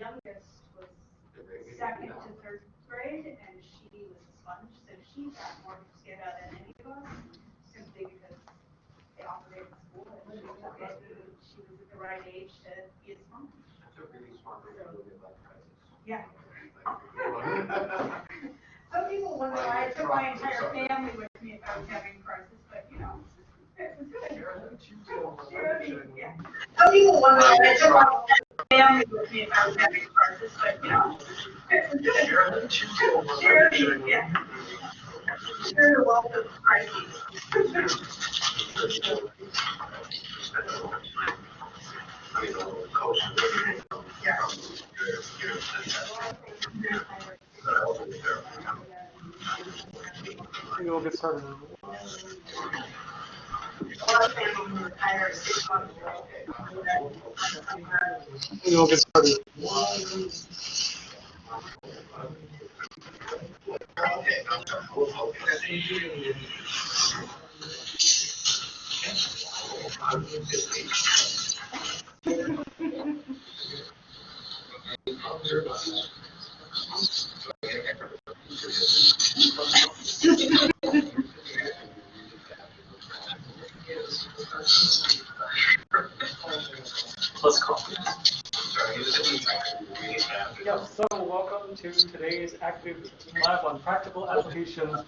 youngest was second to third grade, and she was a sponge, so she got more out than any of us, simply because they operated the school, and she took it, she was at the right age to be a sponge. That's a really smart way to look at life crisis. Yeah. Some people wonder why I took my entire family with me if I was having crisis, but you know, yeah. Some people wonder why I took my family with me if I was having crisis, but you know, it was good. Sure, yeah. Sure, welcome crises. Maybe we'll get started. A lot of families retire six months ago. Maybe we'll get started. Uh, yeah, so welcome to today's active lab on practical applications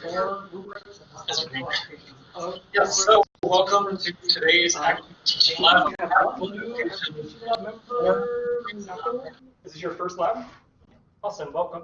for rubrics and practical applications of Yes, so welcome to today's active lab. We have one new active teaching lab member. This is your first lab? Awesome, welcome.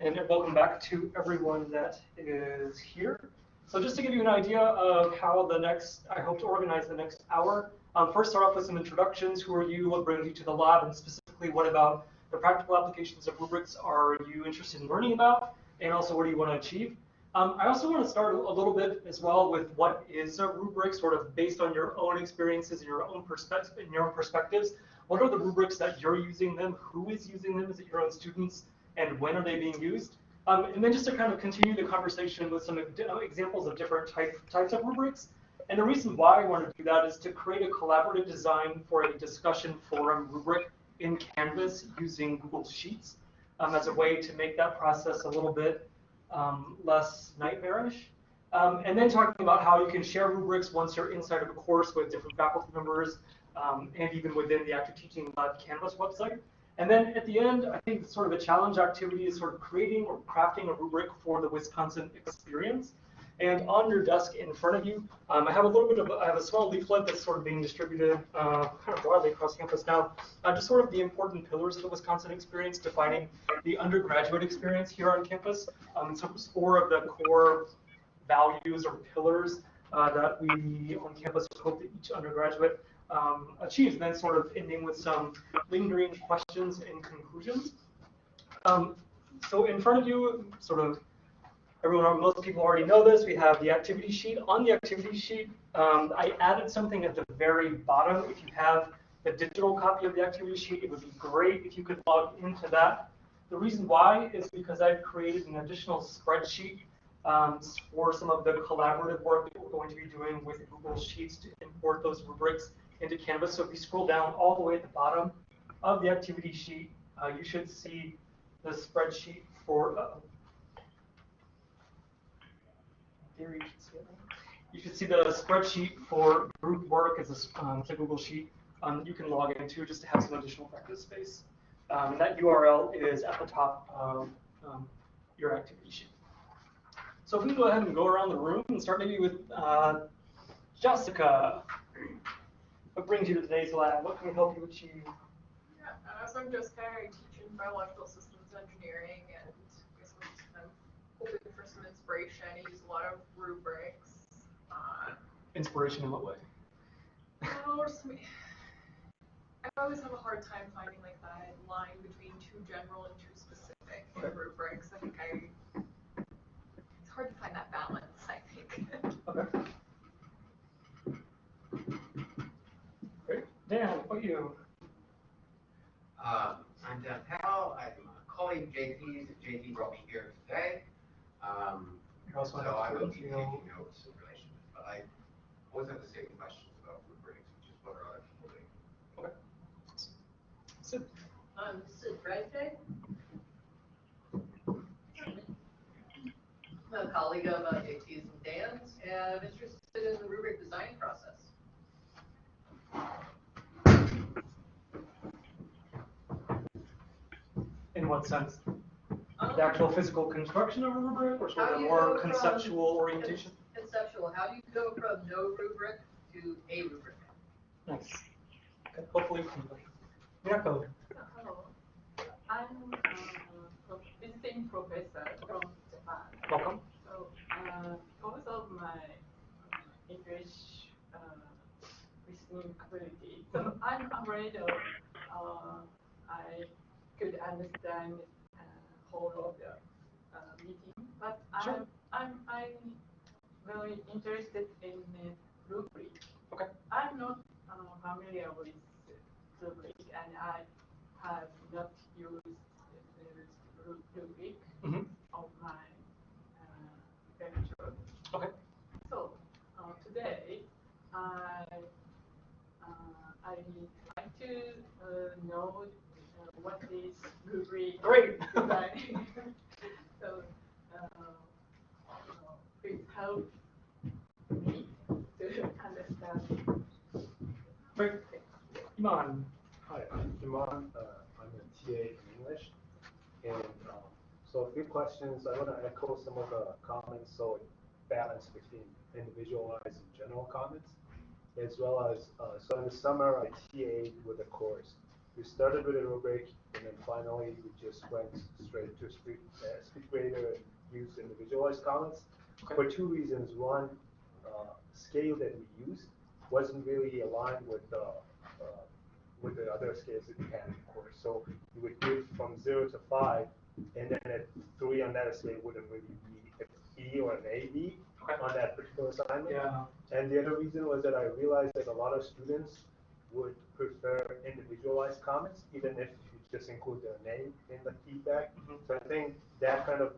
And welcome back to everyone that is here. So just to give you an idea of how the next, I hope to organize the next hour, um, first start off with some introductions. Who are you? What brings you to the lab? And specifically, what about the practical applications of rubrics are you interested in learning about? And also, what do you want to achieve? Um, I also want to start a little bit as well with what is a rubric, sort of based on your own experiences and your own perspective, in your own perspectives. What are the rubrics that you're using them? Who is using them? Is it your own students? And when are they being used? Um, and then just to kind of continue the conversation with some uh, examples of different type, types of rubrics. And the reason why I want to do that is to create a collaborative design for a discussion forum rubric in Canvas using Google Sheets um, as a way to make that process a little bit um, less nightmarish. Um, and then talking about how you can share rubrics once you're inside of a course with different faculty members um, and even within the Active Teaching Lab Canvas website. And then at the end, I think sort of a challenge activity is sort of creating or crafting a rubric for the Wisconsin experience. And on your desk in front of you, um, I have a little bit of, I have a small leaflet that's sort of being distributed uh, kind of broadly across campus now, uh, just sort of the important pillars of the Wisconsin experience, defining the undergraduate experience here on campus. Um, so four of the core values or pillars uh, that we on campus hope that each undergraduate um, and then sort of ending with some lingering questions and conclusions. Um, so in front of you, sort of everyone, most people already know this. We have the activity sheet. On the activity sheet, um, I added something at the very bottom. If you have the digital copy of the activity sheet, it would be great if you could log into that. The reason why is because I've created an additional spreadsheet um, for some of the collaborative work that we're going to be doing with Google Sheets to import those rubrics into Canvas. So if you scroll down all the way at the bottom of the activity sheet, uh, you should see the spreadsheet for, uh, you should see the spreadsheet for group work as a, um, Google Sheet um, that you can log into just to have some additional practice space. Um, and that URL is at the top of um, your activity sheet. So if we go ahead and go around the room and start maybe with uh, Jessica. What brings you to today's lab? What can we help you achieve? Yeah, uh, so I'm Jessica. I teach in biological systems engineering, and I guess I'm just kind of hoping for some inspiration. I use a lot of rubrics. Uh, Inspiration in what way? I always have a hard time finding like that line between too general and too specific in Okay. rubrics. I think I it's hard to find that balance. I think. Okay. Great. Dan, what about you? Um, I'm Dan Powell, I'm a colleague of JP's, JP brought me here today. Um, You also so I will to be review- taking notes in relation to this, but I always have the same questions about rubrics, which is what are other people doing. Okay. Sid. I'm Sid Brightday. I'm a colleague of uh, JT's and Dan's, and I'm interested in the rubric design process. What sense? The actual physical construction of a rubric or sort How of do you more from- conceptual orientation? Conceptual, how do you go from no rubric to a rubric? Nice. Okay, hopefully, we can- yeah, go. Hello, I'm uh, a visiting professor from Japan. Welcome. So, uh, because of my uh, English uh, listening ability, so I'm afraid of uh, I could understand uh, whole of the uh, meeting, but Sure. I'm I'm I'm very interested in the rubric. Okay. I'm not uh, familiar with rubric, and I have not used the ru- rubric Mhm. of my uh, lecture. Okay. So uh, today, I uh, I like to uh, know uh, what is Great. design. so uh, please help me to understand. Great. Iman. Hi, I'm Iman. Uh, I'm a TA in English. And um, so a few questions. I want to echo some of the comments. So balance between individualized and general comments, as well as uh, so in the summer I TA'd with a course. We started with a rubric, and then finally we just went straight to speed, uh, SpeedGrader and used individualized comments Okay. for two reasons. One, uh, scale that we used wasn't really aligned with the uh, with the other scales that we had, of course. So you would give from zero to five, and then at three on that scale wouldn't really be an E or an AB on that particular assignment. Yeah. And the other reason was that I realized that a lot of students would prefer individualized comments, even if you just include their name in the feedback. Mhm. So I think that kind of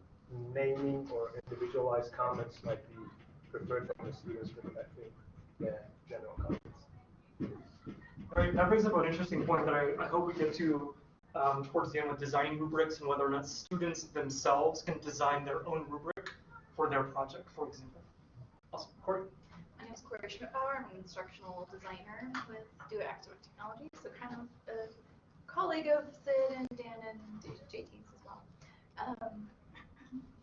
naming or individualized comments might be preferred from the students perspective than general comments. Great. That brings up an interesting point that I, I hope we get to um, towards the end with designing rubrics and whether or not students themselves can design their own rubric for their project, for example. Awesome. Corey? My name is Corey Schmidbauer. I'm an instructional designer with DoIT Academic Technology, so kind of a colleague of Sid and Dan and JT's as well. Um,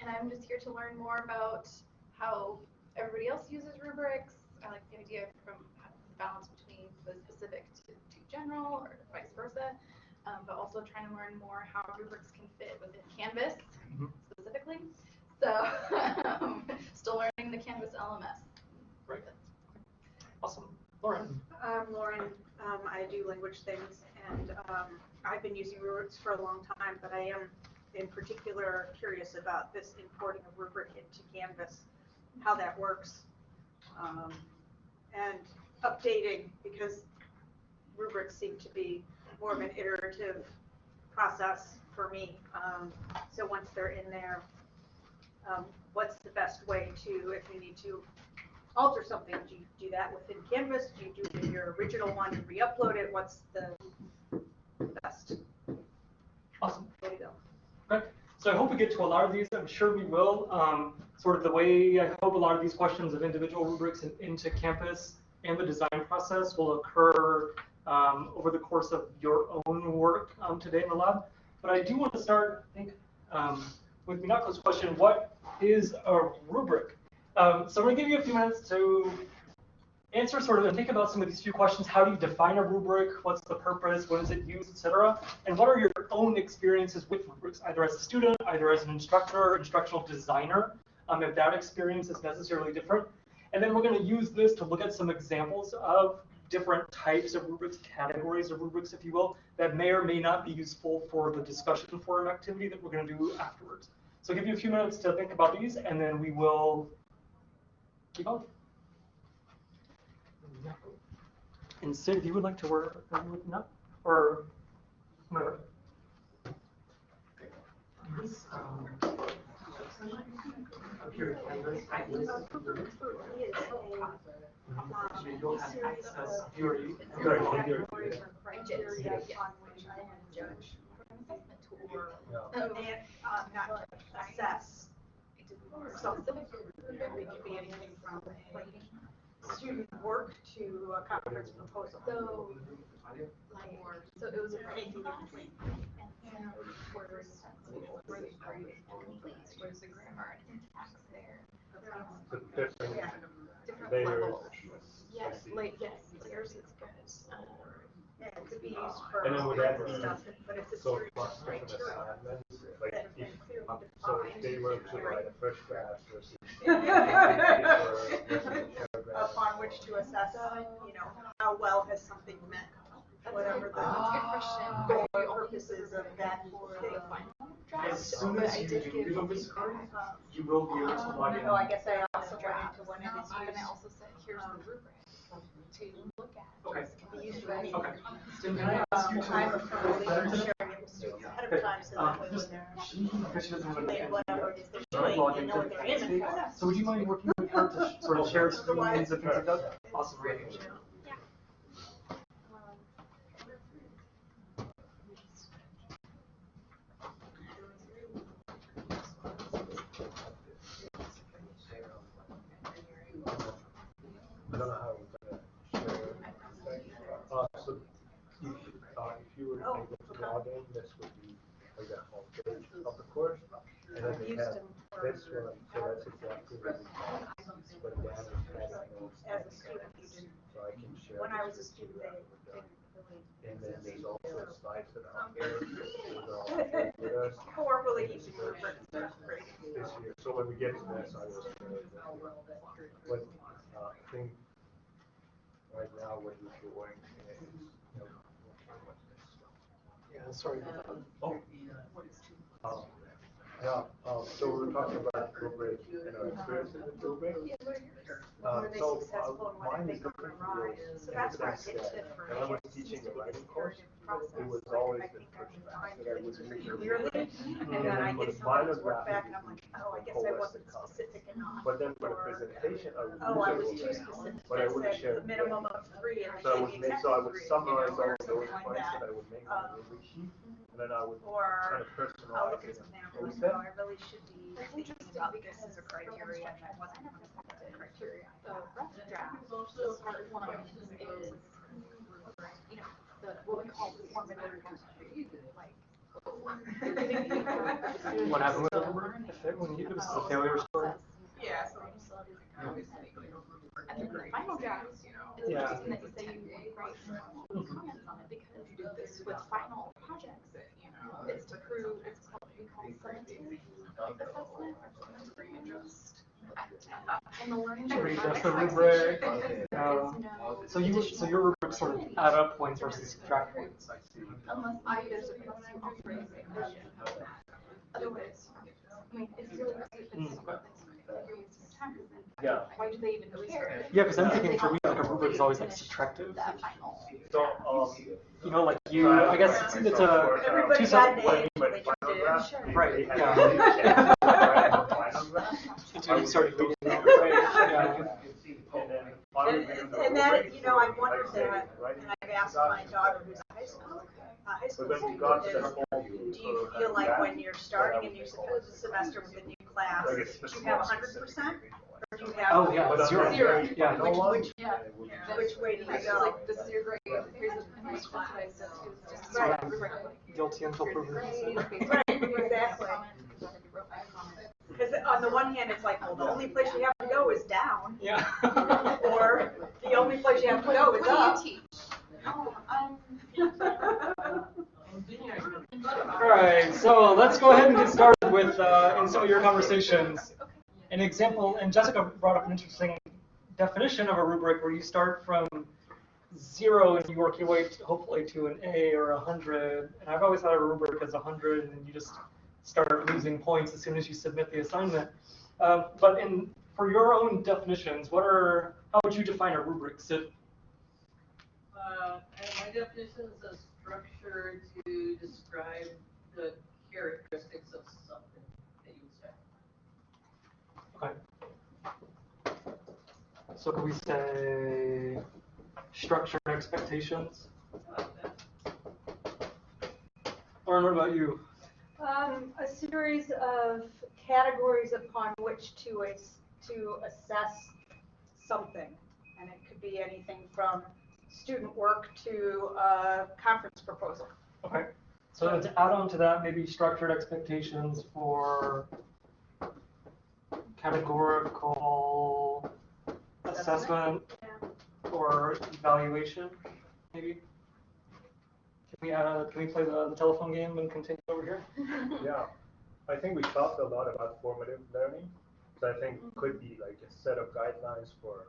and I'm just here to learn more about how everybody else uses rubrics. I like the idea from the balance between the specific to, to general or vice versa, um, but also trying to learn more how rubrics can fit within Canvas Mhm. specifically. So um, still learning the Canvas LMS. Awesome. Lauren? I'm Lauren, um, I do language things, and, um, I've been using rubrics for a long time, but I am in particular curious about this importing a rubric into Canvas, how that works. Um, and updating, because rubrics seem to be more of an iterative process for me. Um, so once they're in there, um, what's the best way to, if you need to alter something, do you do that within Canvas? Do you do it in your original one and re-upload it? What's the best Awesome. way to go? Okay, so I hope we get to a lot of these. I'm sure we will. Um, sort of the way I hope a lot of these questions of individual rubrics and into Canvas and the design process will occur um, over the course of your own work um, today in the lab. But I do want to start, I think, um, with Minako's question, what is a rubric? Um, so I'm going to give you a few minutes to answer sort of and think about some of these few questions. How do you define a rubric? What's the purpose? When is it used, etc. And what are your own experiences with rubrics, either as a student, either as an instructor, instructional designer, um, if that experience is necessarily different. And then we're going to use this to look at some examples of different types of rubrics, categories of rubrics, if you will, that may or may not be useful for the discussion forum activity that we're going to do afterwards. So I'll give you a few minutes to think about these, and then we will on. And Sid, if you would like to work, no, or no. Here, Canvas. You'll have access, you already, you already, you already- Yes. On which I am a judge. or, Yeah. Oh, and, assess. It could be anything from like student work to a conference proposal. So, like, so it was a writing class, and words, were the complete, where's the grammar and syntax there? The different Yeah. Different layers. levels. Yes, like, yes, layers is good. Um, Yeah, it could be used for And then would that be- stuff, but it's So series for of different criteria. assignments, like that have been if, um, so if they were to write a first draft versus. Upon which to assess, you know, how well has something met, That's whatever the that's a good question. goal I or only purposes of that for thing. the final draft, As soon as I you did give do this feedback. Um, You will be able to log in. No, I guess I also went Draft. into one of these And I used, also said, here's the rubric to look at. Okay. Okay. Tim, can I ask you to? I'm it with students ahead of time, so that she, doesn't have to for. So would you mind working with her to sort of share screens and things like that? Awesome, great. I don't know how we're gonna share. it. Uh, so if, uh, if you were Oh, able to okay. log in, this would be like the homepage of the course. And then I've they used have them for, this one, so that's exactly what we have. But Dan is adding notes. as a student, you didn't, So I can share. when I was this a with you student, they after we're done. didn't really. And then there's also slides that are out there. Those are all shared with us. This year, so when we get to this, I with. What, uh, I think, right now, what we're doing is, you know? Yeah, sorry. Oh. Um, Yeah, um, so we were talking about rubric and our experiences with rubric. Uh, Were they so, successful uh, and what mine did is different from yours So in that's the where I sense get that to for when I was it teaching seems to the writing course, process. it was always the think first I'm class defined that I it would read the and then I get the someone's minor work back and I'm like, oh, I guess I wasn't specific enough. But then for the presentation, I would. Oh, I was too specific, But I I wouldn't share said the minimum of three and I So I gave would you make, so I would three, summarize all of those points that. that I would make on the rubric sheet, and then I would Or kind of I'll personalize look at it some and examples, post no, it. I really should be thinking about because this as a criteria and I wasn't design looking at the. The draft, the part one is, you know, the, what we call the formative like. What happened with the rubric? When you, it was a failure story? Yeah, so And then the final draft is Yeah. interesting that you say you write comments on it because you do this with final projects. You know, it's to prove, it's called, we call summative assessment or the learning. To readjust the rubric. is So you, so your rubric sort of add up points versus subtract points. Unless I, there's a person operating the question. Otherwise, I mean, it's really great if it's, Mm. it's, like you're wasting your time, 'cause then Yeah. why do they even care? Yeah, because I'm thinking for me, like a rubric is always like subtractive. So, um. You know, like you, I guess it's, it's a, Everybody two got draft. until you started reading it, right? And And, and that, you know, I've wondered that, and I've asked my daughter who's a high school, a high school But then we student, is, do you feel like when you're starting a new semester with a new class, do you have hundred percent? Or do you have? Oh, yeah, But zero. Zero. Yeah. final one, Yeah. it would be- Yeah. Which way do you go? like, this is your grade, here's the, and that's what I said to is just. Right. Guilty until proven Right, exactly. Because on the one hand, it's like, well, the only place you have to go is down, Yeah. or the only place you have to go is What up. do you teach? Oh, um. All right, so let's go ahead and get started with, uh, in some of your conversations. An example, and Jessica brought up an interesting definition of a rubric where you start from zero and you work your way to, hopefully to an A or a hundred. And I've always thought of a rubric as a hundred, and you just start losing points as soon as you submit the assignment. Um, but in for your own definitions, what are how would you define a rubric? Sid? Uh, my definition is a structure to describe the characteristics of something that you expect. Okay. So could we say structure expectations? Like. Lauren, what about you? Um, a series of categories upon which to, to assess something. And it could be anything from student work to a conference proposal. Okay, so to add on to that, maybe structured expectations for categorical assessment or evaluation, maybe? Can we, uh, can we play the, the telephone game and continue over here? Yeah, I think we talked a lot about formative learning, so I think could be like a set of guidelines for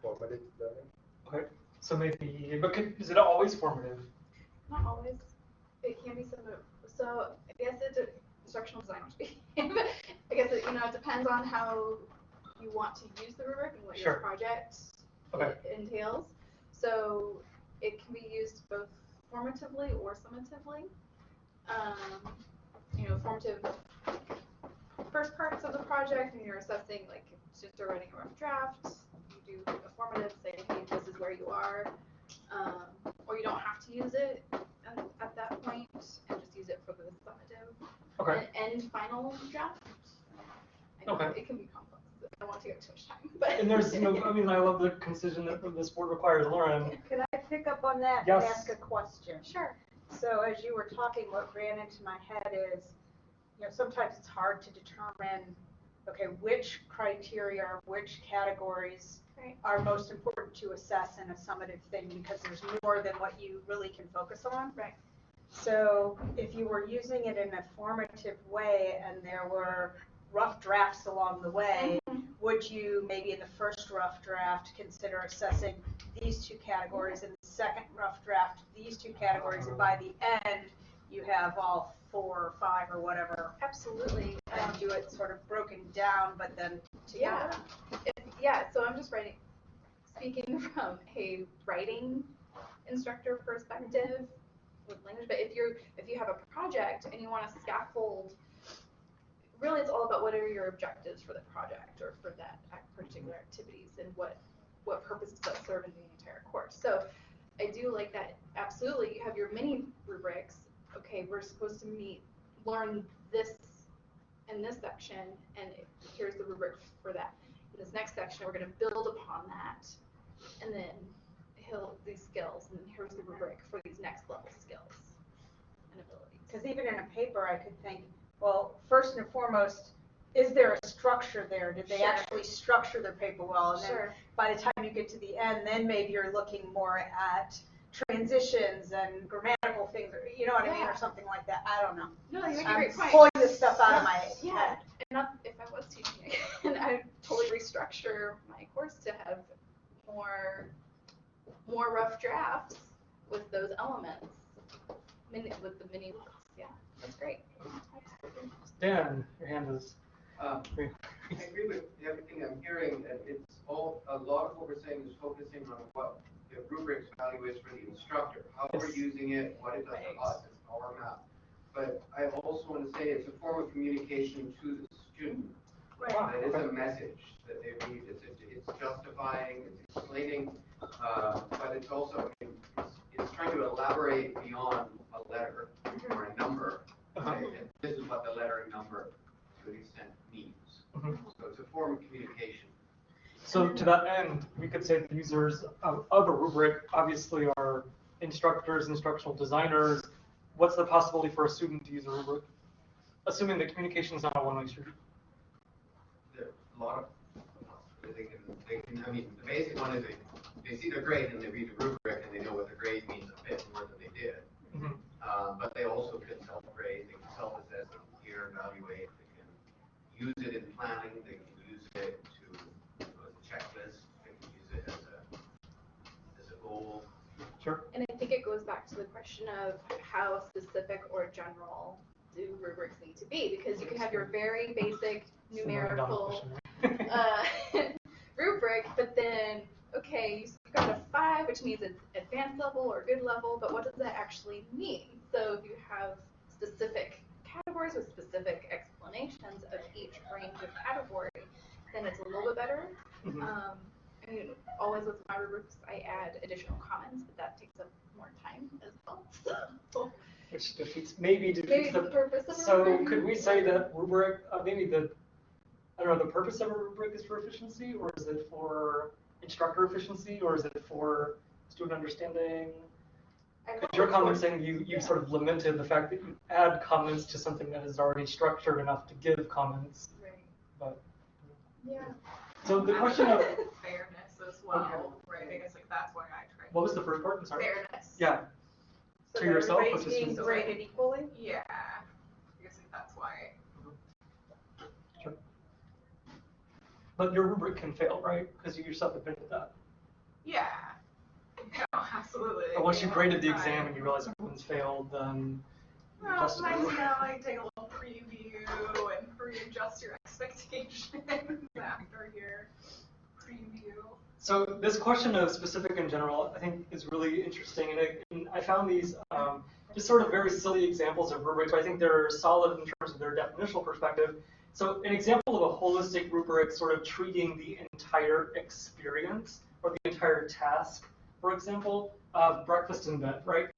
formative learning. Okay, so maybe, but could, is it always formative? Not always. It can be some of, so I guess it's a instructional designer speaking. I guess it, you know, it depends on how you want to use the rubric and what Sure. your project Okay. entails. So it can be used both formatively or summatively. Um, you know, formative first parts of the project and you're assessing like students are writing a rough draft, you do a formative, say, hey, this is where you are. Um, or you don't have to use it at, at that point and just use it for the summative Okay, and, and final draft. I know Okay. it can be complex. I don't want to get too much time, but. and there's, know, I mean, I love the concision that this board requires, Lauren. Can I pick up on that and Yes. ask a question? Sure. So as you were talking, what ran into my head is, you know, sometimes it's hard to determine, okay, which criteria, or which categories Right. are most important to assess in a summative thing, because there's more than what you really can focus on. Right. So if you were using it in a formative way and there were rough drafts along the way, would you maybe in the first rough draft consider assessing these two categories, in the second rough draft, these two categories, and by the end, you have all four or five or whatever, Absolutely. Um, and do it sort of broken down, but then together? Yeah. If, yeah, so I'm just writing, speaking from a writing instructor perspective with language, but if you're, if you have a project and you want to scaffold, really it's all about what are your objectives for the project or for that particular activities and what, what purpose does that serve in the entire course. So I do like that, absolutely, you have your mini rubrics, okay, we're supposed to meet, learn this in this section, and here's the rubric for that. In this next section, we're gonna build upon that, and then he'll, these skills, and here's the rubric for these next level skills and abilities. Because even in a paper, I could think, well, first and foremost, is there a structure there? Did they Sure. actually structure their paper well? And then Sure, by the time you get to the end, then maybe you're looking more at transitions and grammatical things, or, you know what I mean, Yeah. or something like that. I don't know. no, you make a I'm great point. pulling this stuff out of my Yeah, head. and not, if I was teaching again, I'd totally restructure my course to have more, more rough drafts with those elements. Mini, with the mini, yeah, that's great. Absolutely. Dan, your hand is, Um, I agree with everything I'm hearing, and it's all, a lot of what we're saying is focusing on what the rubrics value is for the instructor, how we're using it, what it does Right. for us, it's our map. But I also want to say it's a form of communication to the student. Right. That is a message that they read, it's, it's justifying, it's explaining, uh, but it's also, it's, it's trying to elaborate beyond a letter or a number. Uh-huh. right? And This is what the letter and number to an extent means. Mhm. So it's a form of communication. So to that end, we could say the users of, of a rubric obviously are instructors, instructional designers. What's the possibility for a student to use a rubric? Assuming that communication is not a one-way street. There are a lot of, they can, they can, I mean, the basic one is they, they see their grade and they read the rubric and they know what the grade means a bit more than they did. Mhm. Uh, but they also can self-grade, they can self-assess, can peer evaluate, they can use it in planning, they can use it to, you know, as a checklist, they can use it as a, as a goal. Sure. And I think it goes back to the question of how specific or general do rubrics need to be, because you can have your very basic It's the million dollar numerical uh, rubric, but then, okay, you got a five, which means it's advanced level or good level, but what does that actually mean? So if you have specific categories with specific explanations of each range of category, then it's a little bit better. Mhm. Um, I mean, always with my rubrics, I add additional comments, but that takes up more time as well. So, which defeats, maybe Maybe defeats the the, purpose of so rubric. could we say that rubric, uh, maybe the, I don't know, the purpose of a rubric is for efficiency, or is it for instructor efficiency, or is it for student understanding? Because your it's comment saying you, you yeah. sort of lamented the fact that you add comments to something that is already structured enough to give comments, Right. but, Yeah. so the question of, Right, I guess like that's why I tried. what was the first part, I'm sorry? Fairness. Yeah, So To yourself everybody's to being graded equally? Yeah, I guess like that's why. Mm-hmm. sure. But your rubric can fail, right? Because you yourself admitted that. Yeah. No, absolutely. And once you graded the exam and you realize everyone's failed, then Well, Just- sometimes you gotta like take a little preview and readjust your expectations after your preview. So this question of specific and general, I think, is really interesting, and I, and I found these um, just sort of very silly examples of rubrics. I think they're solid in terms of their definitional perspective. So an example of a holistic rubric, sort of treating the entire experience or the entire task, for example, uh, breakfast in bed, right?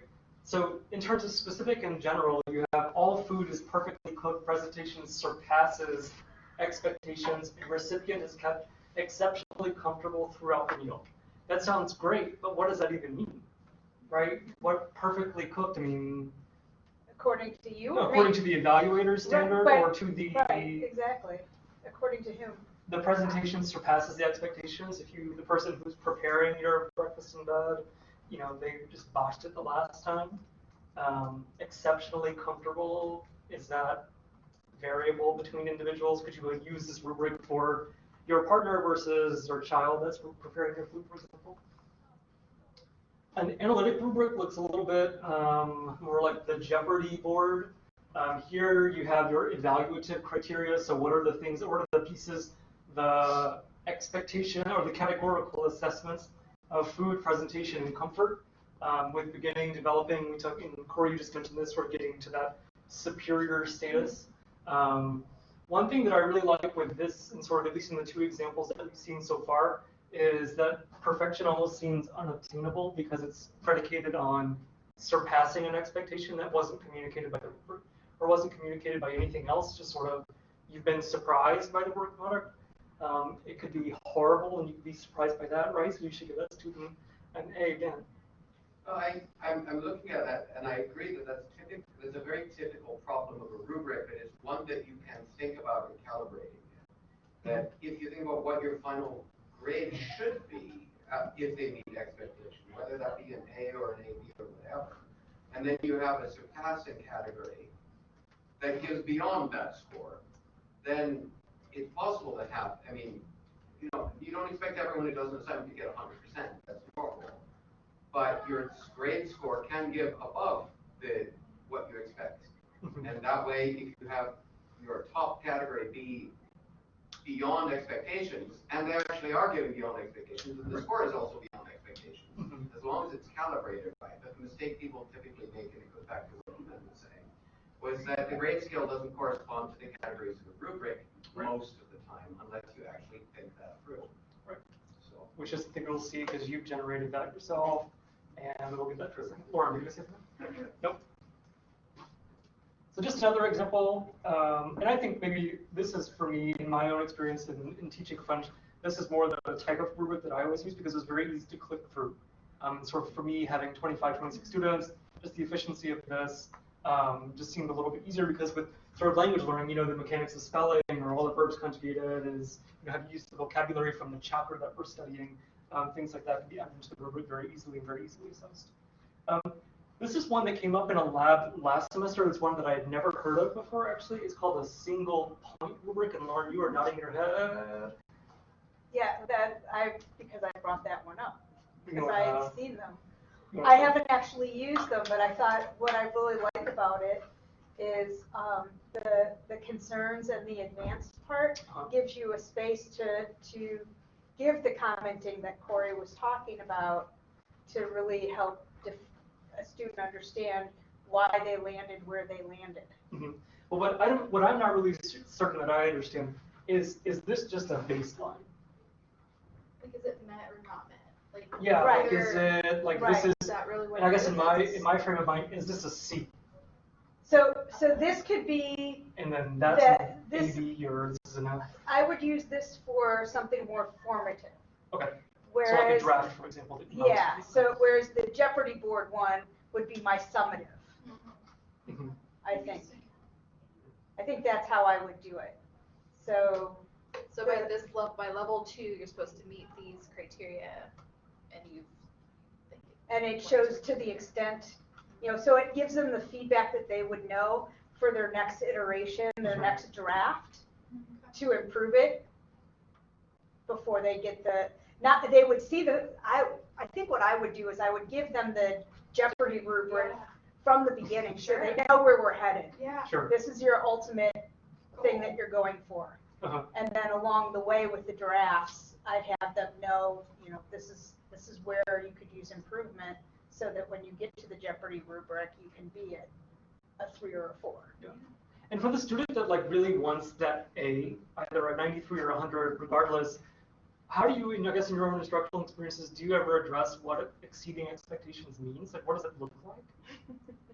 So in terms of specific and general, you have all food is perfectly cooked, presentation surpasses expectations, recipient is kept exceptionally comfortable throughout the meal. That sounds great, but what does that even mean? Right? What perfectly cooked, I mean, According to you? according to the evaluator's standard but- or to the, Right, exactly, according to whom? the presentation surpasses the expectations? If you, the person who's preparing your breakfast in bed, you know, they just botched it the last time. Um, exceptionally comfortable, is that variable between individuals? Could you use this rubric for your partner versus your child that's preparing your food, for example? An analytic rubric looks a little bit um, more like the Jeopardy board. Um, here you have your evaluative criteria. So what are the things, what are the pieces, the expectation or the categorical assessments of food presentation and comfort? Um, with beginning, developing, we took, and Corey, you just mentioned this, we're getting to that superior status. Um, one thing that I really like with this, and sort of at least in the two examples that we've seen so far, is that perfection almost seems unobtainable because it's predicated on surpassing an expectation that wasn't communicated by the rubric or wasn't communicated by anything else. Just sort of you've been surprised by the work product. Um, it could be horrible and you could be surprised by that, right? So you should give that student an A again. I, I'm, I'm looking at that, and I agree that that's typical, that's a very typical problem of a rubric, but it's one that you can think about in calibrating. That if you think about what your final grade should be, uh, if they meet expectation, whether that be an A or an AB or whatever, and then you have a surpassing category that gives beyond that score, then it's possible to have, I mean, you know, you don't expect everyone who does an assignment to get hundred percent, that's normal but your grade score can give above the, what you expect. And that way, if you have your top category be beyond expectations, and they actually are giving beyond expectations, and the score is also beyond expectations, Mhm. as long as it's calibrated right. But the mistake people typically make, and it goes back to what Ethan was saying, was that the grade scale doesn't correspond to the categories of the rubric Right. most of the time, unless you actually think that through. Right. So. Which is something we'll see because you've generated that yourself, and we'll get that for a second. Lauren, you say? Nope. So just another example, um, and I think maybe this is for me, in my own experience in, in teaching French, this is more the type of rubric that I always use because it's very easy to click through. Um, sort of for me, having 25, 26 students, just the efficiency of this um, just seemed a little bit easier because with of language learning, you know, the mechanics of spelling or all the verbs conjugated is, you know, have you used the vocabulary from the chapter that we're studying, um, things like that can be added into the rubric very easily and very easily assessed. Um, this is one that came up in a lab last semester. It's one that I had never heard of before, actually. It's called a single point rubric, and Lauren, you are nodding your head. Yeah, that, I, because I brought that one up, You because I uh, had seen them. I haven't actually used them, but I thought what I really like about it is um, the, the concerns and the advanced part Uh-huh. gives you a space to, to give the commenting that Corey was talking about to really help def- a student understand why they landed where they landed. Mhm. Well, what I don't, what I'm not really certain that I understand is, is this just a baseline? Like, is it met or not met? Like, Yeah, like, is it, like, this Right. is, Is that really what and I it guess in my, It's- in my frame of mind, is this a C? So, so this could be, And then that's That- an this- AB or this is an F. I would use this for something more formative. Okay. So like a Whereas, draft, for example. that you yeah, so whereas the Jeopardy board one would be my summative, Mhm. I think. I think that's how I would do it. So, So by this level, by level two, you're supposed to meet these criteria, and you've. think it- and it shows to the extent, you know, so it gives them the feedback that they would know for their next iteration, their Mhm. next draft, to improve it before they get the, not, that they would see the, I, I think what I would do is I would give them the Jeopardy rubric Yeah. from the beginning, so they know where we're headed. Yeah. Sure. This is your ultimate thing that you're going for. Uh-huh. And then along the way with the drafts, I'd have them know, you know, this is, this is where you could use improvement, so that when you get to the Jeopardy rubric, you can be at a three or a four. And for the student that like really wants that A, either a 93 or a 100, regardless, how do you, I guess in your own instructional experiences, do you ever address what exceeding expectations means? Like, what does it look like?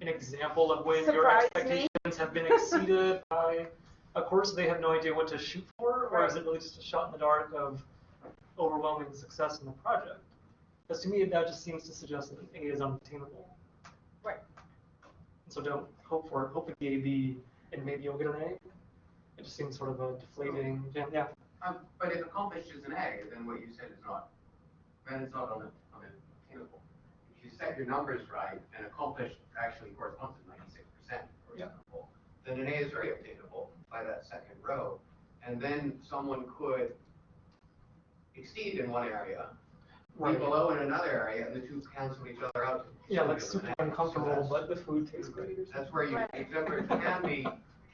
An example of when your Surprise me. expectations have been exceeded by a course they have no idea what to shoot for, or is it really just a shot in the dark of overwhelming success in the project? Because to me, that just seems to suggest that an A is unattainable. Right. So don't hope for it. hope for the AB and maybe you'll get an A. It just seems sort of a deflating. Yeah. yeah. Um, but if accomplished is an A, then what you said is not, then it's not un- unattainable. If you set your numbers right and accomplished actually corresponds to ninety-six percent, for Yeah. example, then an A is very obtainable by that second row. And then someone could exceed in one area, be Right. below in another area, and the two cancel each other out. Yeah, like super it's an So uncomfortable, that's- but the food tastes great. That's where you, Right. it can be,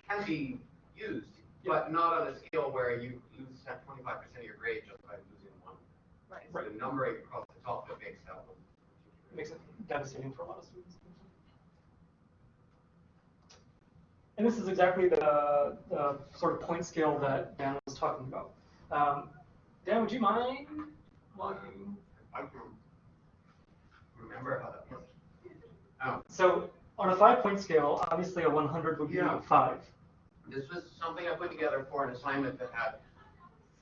can be used, but not on a scale where you lose twenty-five percent of your grade just by losing one. Right. It's the numbering across the top that makes that one. It makes it devastating for a lot of students. And this is exactly the, the sort of point scale that Dan was talking about. Um, Dan, would you mind walking? I can remember how that works. Um, So on a five point scale, obviously a 100 would be Yeah. five. This was something I put together for an assignment that had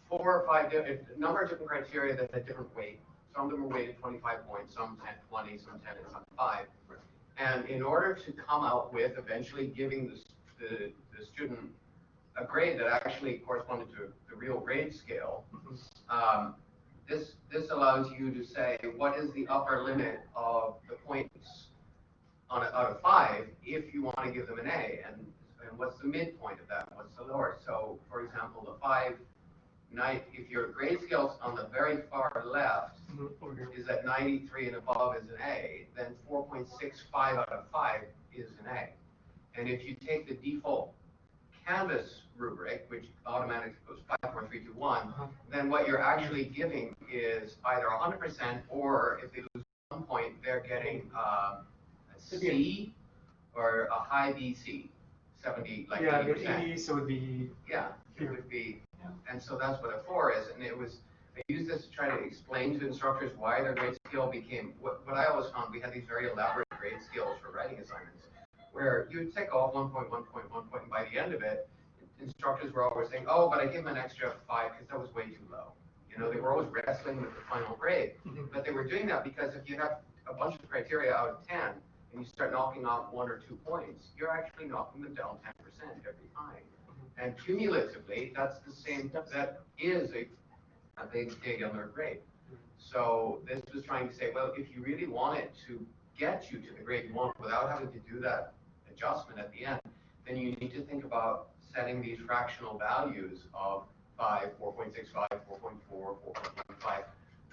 four or five, di- a number of different criteria that had different weight. Some of them were weighted twenty-five points, some 10, 20, some ten, and some five. And in order to come out with eventually giving the, the, the student a grade that actually corresponded to the real grade scale, um, this, this allows you to say, what is the upper limit of the points on a, out of five, if you want to give them an A, and, and what's the midpoint of that, what's the lower? So, for example, the five, night, if your grade scale's on the very far left mm-hmm, is over at ninety-three and above is an A, then four point six five out of five is an A. And if you take the default Canvas rubric, which automatically goes five, four, three, two, one, Uh-huh. then what you're actually giving is either hundred percent, or if they lose one point, they're getting, um, a Could be a- C or a high BC, seventy, like Yeah, eighty the percent. 80, so it would be, Yeah, it would be, Yeah. and so that's what a four is, and it was, I used this to try to explain to instructors why their grade scale became, what, what I always found, we had these very elaborate grade scales for writing assignments, where you would tick off one point, one point, one point, and by the end of it, instructors were always saying, oh, but I gave them an extra five, because that was way too low. You know, they were always wrestling with the final grade, Mhm. but they were doing that because if you have a bunch of criteria out of ten, and you start knocking off one or two points, you're actually knocking them down ten percent every time. And cumulatively, that's the same, that is a, a big dig on their grade. So this was trying to say, well, if you really want it to get you to the grade you want without having to do that adjustment at the end, then you need to think about setting these fractional values of five, four point six five, four point four, four point one five,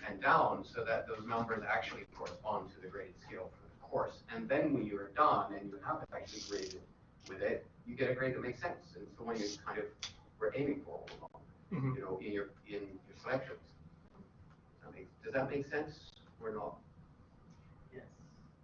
and down, so that those numbers actually correspond to the grade scale for the course. And then when you're done and you have it actually graded with it, you get a grade that makes sense, and it's the one you kind of were aiming for all along, Mhm. you know, in your, in your selections. Does that make, does that make sense or not?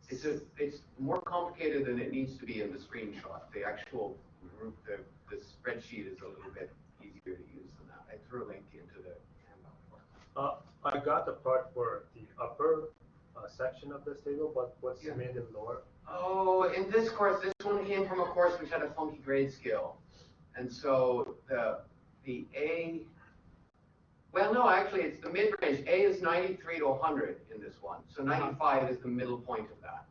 It's a, it's more complicated than it needs to be in the screenshot. The actual group, the, the spreadsheet is a little bit easier to use than that. I threw a link into the handout. Uh, I got the part for the upper uh, section of this table, but what's Yeah. made them lower? Oh, in this course, this one came from a course which had a funky grade scale. And so the, the A, well, no, actually, it's the mid-range. A is ninety-three to hundred in this one. So uh-huh. ninety-five is the middle point of that.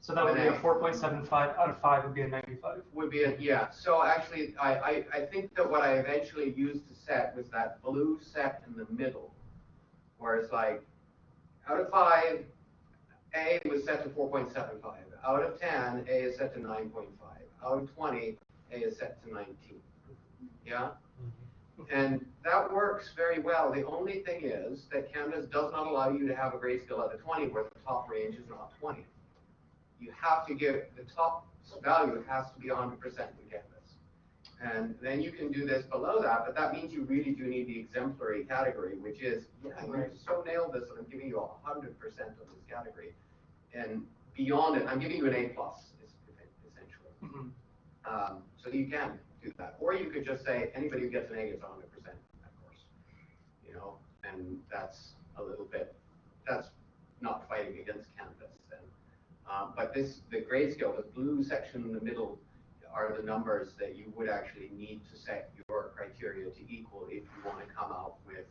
So that would be a four point seven five out of five would be a ninety-five. Would be, a yeah, so actually, I, I, I think that what I eventually used to set was that blue set in the middle. Where it's like, out of five, A was set to four point seven five. Out of ten, A is set to nine point five. Out of twenty, A is set to nineteen. Yeah? And that works very well. The only thing is that Canvas does not allow you to have a grayscale at the twenty where the top range is not twenty. You have to give, the top value has to be hundred percent in Canvas. And then you can do this below that, but that means you really do need the exemplary category, which is, yeah, you so nailed this, and I'm giving you hundred percent of this category. And beyond it, I'm giving you an A plus, essentially. Mhm. Um, so you can do that, or you could just say, anybody who gets an A gets hundred percent, of course. You know, and that's a little bit, that's not fighting against Canvas then. Um, but this, the grade scale, the blue section in the middle are the numbers that you would actually need to set your criteria to equal if you want to come out with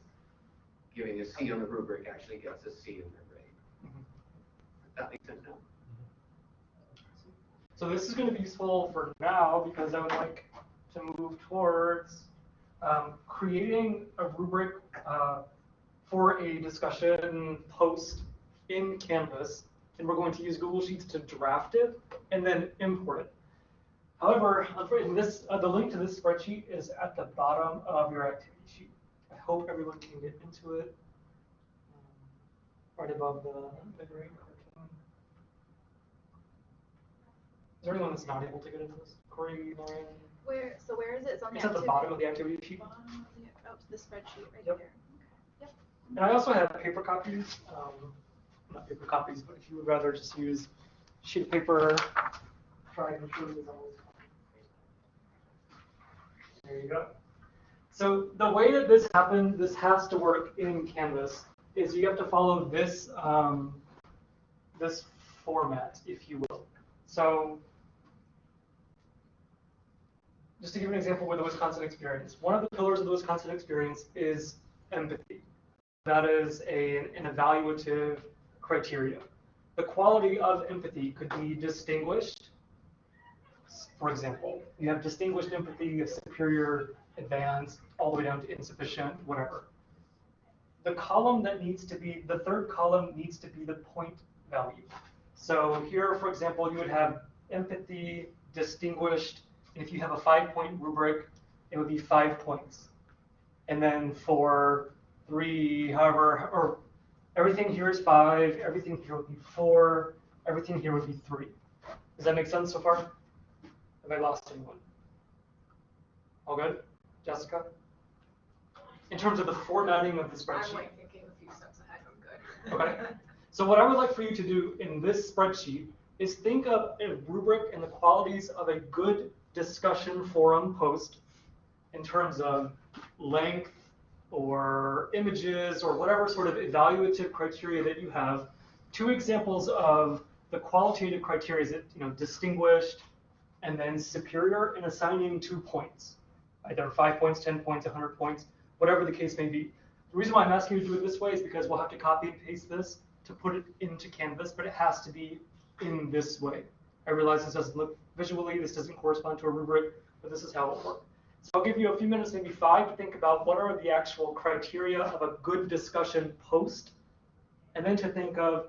giving a C on the rubric actually gets a C in the grade. Mhm. That makes sense now? So this is going to be useful for now because I would like to move towards um, creating a rubric uh, for a discussion post in Canvas. And we're going to use Google Sheets to draft it and then import it. However, this, uh, the link to this spreadsheet is at the bottom of your activity sheet. I hope everyone can get into it. Um, Right above the, the green cartoon. Is there anyone that's not able to get into this? Corey, Lauren? Where, so where is it? It's on the It's at the activity- bottom of the activity sheet. bottom of the- Oh, the spreadsheet right Yep. here. Yep. And I also have paper copies, um, not paper copies, but if you would rather just use sheet of paper, try and show you those. There you go. So the way that this happened, this has to work in Canvas, is you have to follow this, um, this format, if you will. So just to give you an example with the Wisconsin experience, one of the pillars of the Wisconsin experience is empathy. That is a, an evaluative criteria. The quality of empathy could be distinguished. For example, you have distinguished empathy, superior, advanced, all the way down to insufficient, whatever. The column that needs to be, the third column needs to be the point value. So here, for example, you would have empathy, distinguished, if you have a five-point rubric, it would be five points. And then for three, however, or everything here is five, everything here would be four, everything here would be three. Does that make sense so far? Have I lost anyone? All good? Jessica? In terms of the formatting of the spreadsheet. I'm like thinking a few steps ahead, I'm good. Okay. So what I would like for you to do in this spreadsheet is think of a rubric and the qualities of a good discussion forum post in terms of length or images or whatever sort of evaluative criteria that you have. Two examples of the qualitative criteria is that, you know, distinguished and then superior and assigning two points, either five points, 10 points, 100 points, whatever the case may be. The reason why I'm asking you to do it this way is because we'll have to copy and paste this to put it into Canvas, but it has to be in this way. I realize this doesn't look visually, this doesn't correspond to a rubric, but this is how it works. So I'll give you a few minutes, maybe five, to think about what are the actual criteria of a good discussion post, and then to think of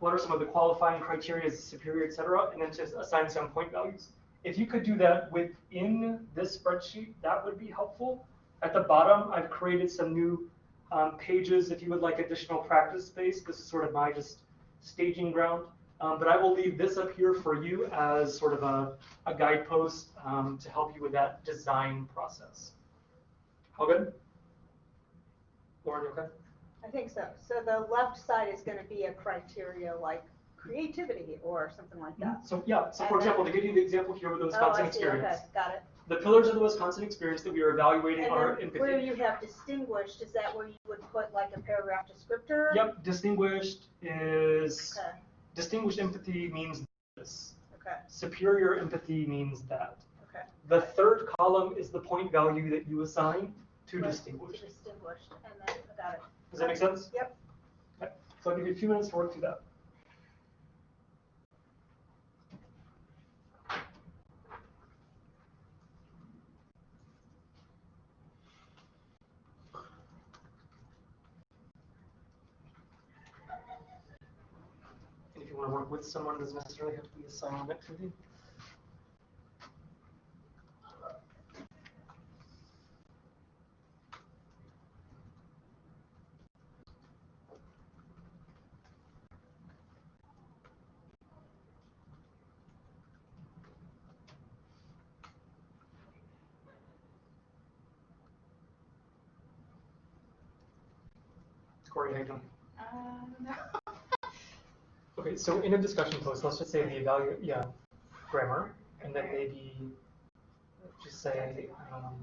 what are some of the qualifying criteria, superior, et cetera, and then to assign some point values. If you could do that within this spreadsheet, that would be helpful. At the bottom, I've created some new um, pages if you would like additional practice space. This is sort of my just staging ground. Um, but I will leave this up here for you as sort of a, a guidepost um, to help you with that design process. All good? Lauren, you okay? I think so. So the left side is gonna be a criteria like creativity or something like that. So yeah, so for And then- example, to give you the example here with the Oh, Wisconsin see, experience. okay, got it. The pillars of the Wisconsin experience that we are evaluating And are then where you have distinguished, is that where you would put like a paragraph descriptor? Yep, distinguished is, Okay, distinguished empathy means this. okay, Superior empathy means that. okay. The third column is the point value that you assign to Right, distinguished. Distinguished, and then, I got it. Does that make sense? Yep. Okay, So I'll give you a few minutes to work through that. Want to work with someone, doesn't necessarily have to be a silent activity. Corey, how you doing? Um, Okay, so in a discussion post, let's just say the evaluate, yeah, grammar, and then maybe just say, um,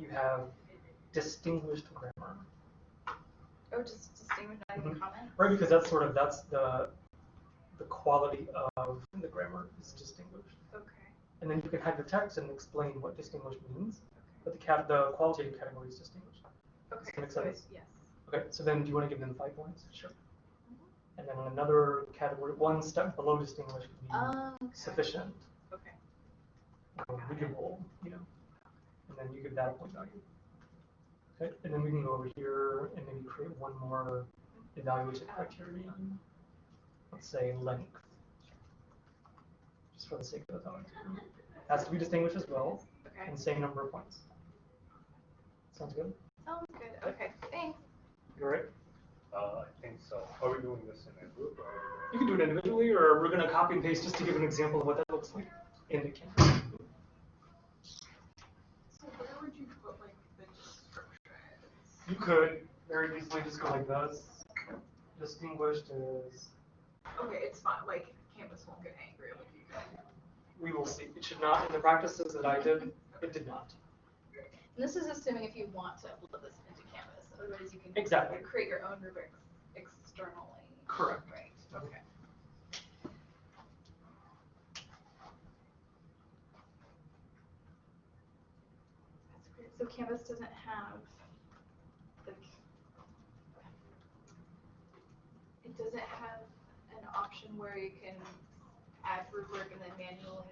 you have distinguished grammar, oh, just distinguish that in Mhm. the comments. right? Because that's sort of, that's the, the quality of the grammar is distinguished. Okay. And then you can have the text and explain what distinguished means, but the cat, the qualitative category is distinguished. Okay. that make so sense? Yes. Okay, so then do you want to give them five points? Sure. And then another category, one step below distinguished would be Um. okay. sufficient. Okay. or readable, you know, and then you give that a point value. Okay, and then we can go over here and maybe create one more evaluation criterion. Let's say length. Just for the sake of the. Has to be distinguished as well, Okay. and same number of points. Sounds good? Sounds good. Okay. Thanks. Right? Uh, I think so. Are we doing this in a group or? You can do it individually, or we're gonna copy and paste just to give an example of what that looks like in the Canvas. So where would you put like the descriptions? You could very easily just go like this. Distinguished is Okay, it's fine, like Canvas won't get angry with you guys. We will see. It should not, in the practices that I did, it did not. And this is assuming if you want to upload this into Canvas. Otherwise, you can Exactly. create your own rubrics externally. Correct. Right. Okay. That's great. So Canvas doesn't have like it doesn't have an option where you can add rubric and then manually.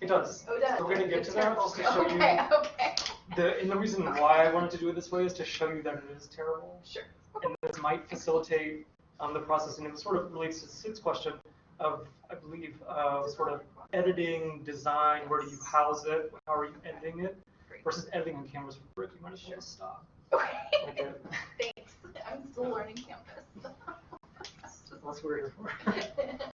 It does. Oh, it does. We're gonna get It's to that, just to show you- Okay. The, and the reason why I wanted to do it this way is to show you that it is terrible. Sure. And this might facilitate um, the process, and it sort of relates to Sid's question of, I believe, uh, sort of editing, design, where do you house it, how are you editing it, Great. versus editing on Canvas rubric, you might as well stop. Okay. Okay. Thanks. I'm still learning Canvas. That's what we're here for.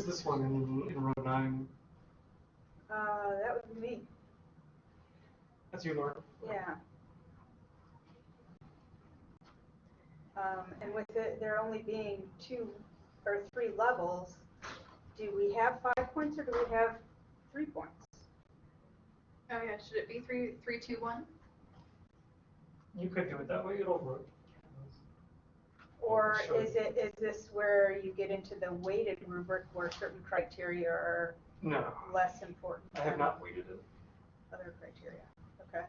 Who is this one in, in row nine? Uh, that would be me, That's you, Laura. yeah. Um, and with it, there only being two or three levels, do we have five points or do we have three points? Oh yeah, should it be three, three, two, one? You could do it that way, it'll work. Or Sure. is it, is this where you get into the weighted rubric where certain criteria are No, less important? I have than not weighted it. Other criteria, okay.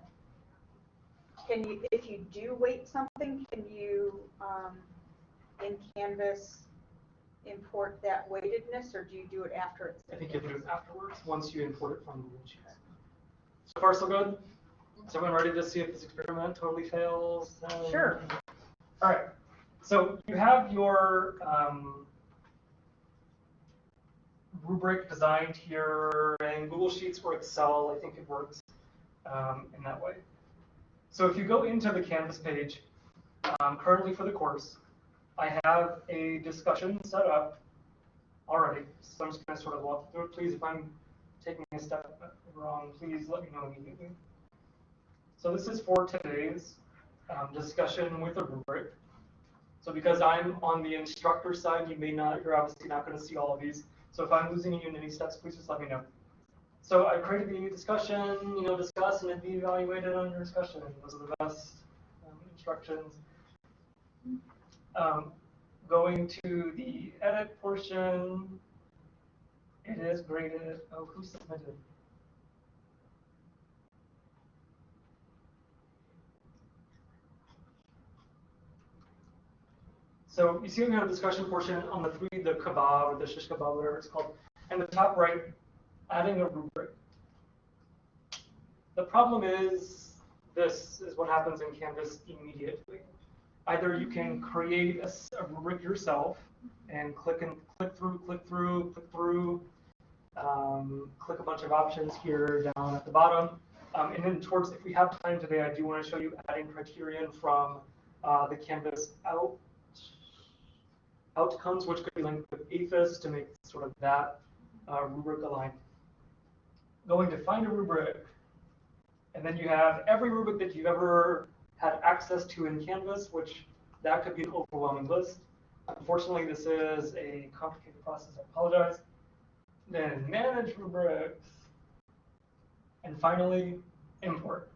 Can you, if you do weight something, can you, um, in Canvas, import that weightedness, or do you do it after it's? I think you have to do it afterwards, once you import it from Google Sheets. So far, so good? Is everyone ready to see if this experiment totally fails? Um, Sure. All right. So you have your um, rubric designed here in Google Sheets or Excel. I think it works um, in that way. So if you go into the Canvas page, um, currently for the course, I have a discussion set up already. So I'm just going to sort of walk through it. Please, if I'm taking a step wrong, please let me know immediately. So this is for today's um, discussion with a rubric. So because I'm on the instructor side, you may not, you're obviously not going to see all of these. So if I'm losing you in any steps, please just let me know. So I created the new discussion, you know, discuss and it'd be evaluated on your discussion. Those are the best um, instructions. Um, going to the edit portion, it is graded. Oh, who submitted? So you see we have a discussion portion on the three, the kebab or the shish kebab, whatever it's called. And the top right, adding a rubric. The problem is, this is what happens in Canvas immediately. Either you can create a rubric yourself and click and click through, click through, click through, um, click a bunch of options here down at the bottom. Um, and then towards, if we have time today, I do want to show you adding criterion from uh, the Canvas out outcomes, which could be linked with AEFIS to make sort of that uh, rubric aligned. Going to find a rubric, and then you have every rubric that you've ever had access to in Canvas, which that could be an overwhelming list. Unfortunately, this is a complicated process, I apologize. Then manage rubrics, and finally, import.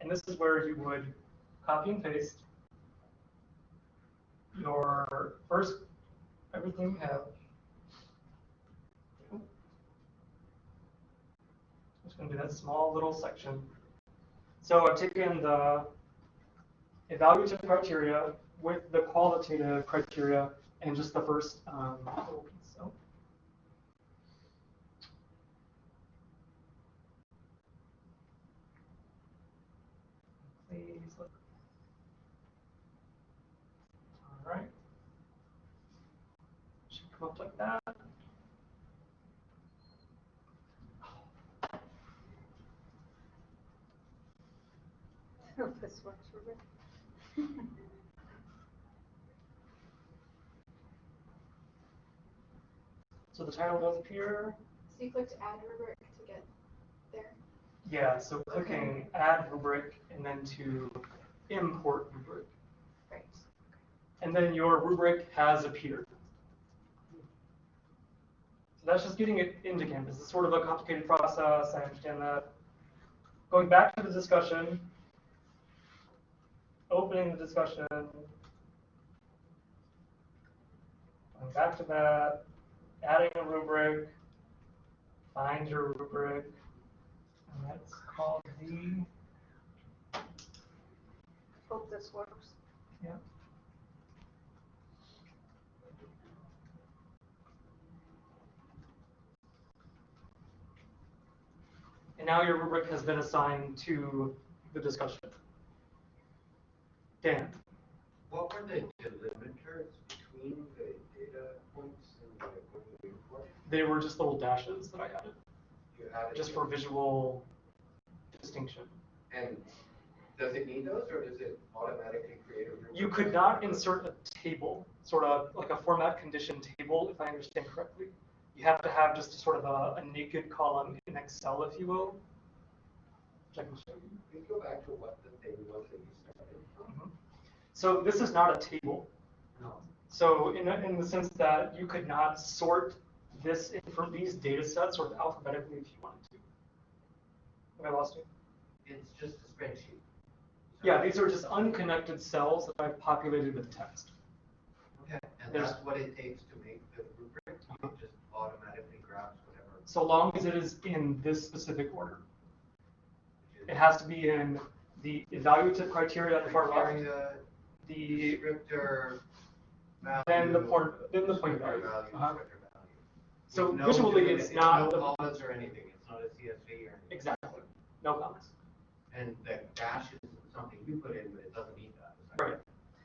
And this is where you would copy and paste your first, everything you have. It's going to be that small little section. So I've taken the evaluative criteria with the qualitative criteria and just the first um, little piece. So. Please look. All right. Up like that. This works for me. So the title does appear. So you clicked add rubric to get there. Yeah, so clicking add rubric and then to import rubric. Right. And then your rubric has appeared. So that's just getting it into Canvas. It's sort of a complicated process, I understand that. Going back to the discussion, opening the discussion, going back to that, adding a rubric, find your rubric, and that's called the, Hope this works. yeah. And now your rubric has been assigned to the discussion. Dan, What were the delimiters between the data points and the report? they were just little dashes that I added, You added just for visual distinction. And does it need those, or does it automatically create a? You could not insert a table, sort of like a format condition table, if I understand correctly. You have to have just a sort of a, a naked column in Excel, if you will. Can you. You go back to what the thing was that you started from? Mm-hmm. So this is not a table. No. So in, in the sense that you could not sort this in from these data sets sort of alphabetically if you wanted to. Have I lost you? It's just a spreadsheet. Yeah, these are just unconnected cells that I've populated with text. Okay, and There's- that's what it takes to make the rubric, it just automatically grabs whatever. So long as it is in this specific order. It has to be in the evaluative criteria at the far right, the, Descriptor, value. then the point, then the point value. value, Uh-huh. value. So no visually, it's not No the- commas or anything, it's not a CSV or anything. Exactly, no comments. And the dash is something you put in, but it doesn't need that Right.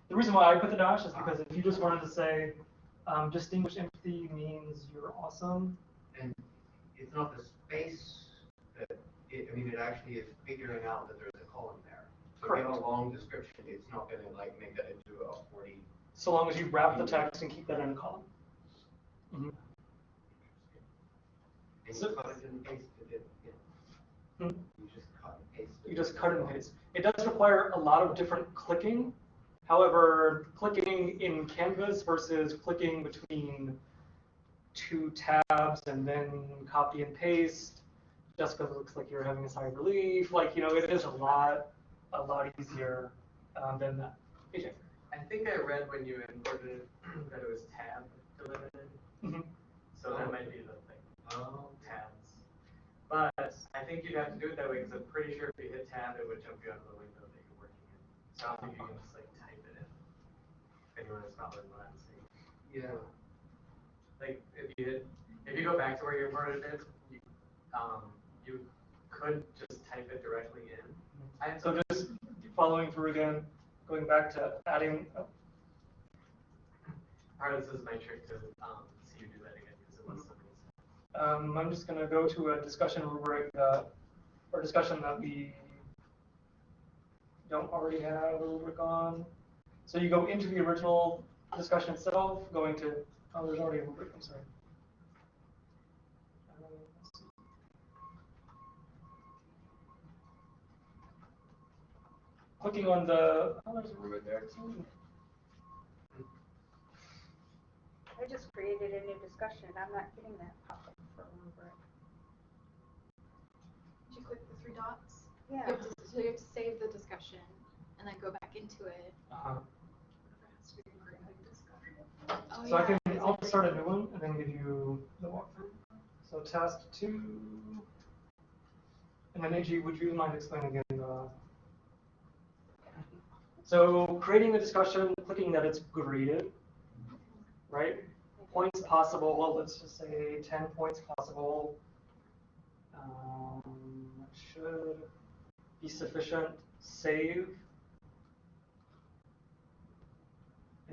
The reason why I put the dash is because if you just wanted to say, um, distinguished empathy means you're awesome, And it's not the space that, it, I mean, it actually is figuring out that there's a column there. So you a long description, it's not gonna like make that into a forty. so long as you wrap the text and keep that in a column. Mhm. And So- you cut it and paste it in, yeah. Hmm. You just cut and paste it. You just cut and paste. It does require a lot of different clicking. However, clicking in Canvas versus clicking between two tabs and then copy and paste, just because it looks like you're having a sigh of relief, like, you know, it is a lot, a lot easier um, than that. AJ? I think I read when you imported it that it was tab delimited, Mhm. so that might be the thing, Oh, tabs. But I think you'd have to do it that way, because I'm pretty sure if you hit tab, it would jump you out of the window that you're working in. So I think you can just like type it in. Is following what I'm yeah. Like, if you hit, if you go back to where you imported it, you, um, you could just type it directly in. I, So just following through again, going back to adding, oh, part of this is my trick to, um, see you do that again, because it was somebody's. Um, I'm just gonna go to a discussion rubric, uh, or discussion that we don't already have a rubric on. So you go into the original discussion itself, going to, oh, there's already a rubric, I'm sorry. Let's see. Clicking on the, oh, there's a rubric there too. I just created a new discussion, I'm not getting that pop-up for a rubric. Did you click the three dots? Yeah, have to, so you have to save the discussion and then go back into it. Uh-huh. Oh, So I can, I'll start a new one and then give you the walkthrough. So task two. And then AG, would you mind explaining again the? So creating a discussion, clicking that it's graded, right? Points possible, well, let's just say ten points possible. Um, should be sufficient, save.